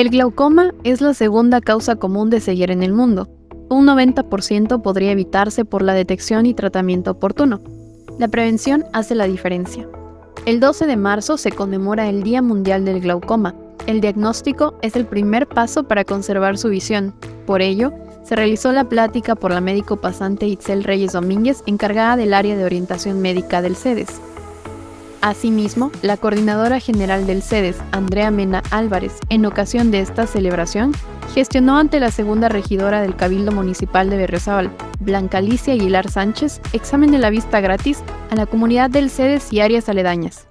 El glaucoma es la segunda causa común de ceguera en el mundo. Un 90% podría evitarse por la detección y tratamiento oportuno. La prevención hace la diferencia. El 12 de marzo se conmemora el Día Mundial del Glaucoma. El diagnóstico es el primer paso para conservar su visión. Por ello, se realizó la plática por la médico pasante Itzel Reyes Domínguez, encargada del área de orientación médica del CEDES. Asimismo, la coordinadora general del CEDES, Andrea Mena Álvarez, en ocasión de esta celebración, gestionó ante la segunda regidora del Cabildo Municipal de Berriozábal, Blanca Alicia Aguilar Sánchez, examen de la vista gratis a la comunidad del CEDES y áreas aledañas.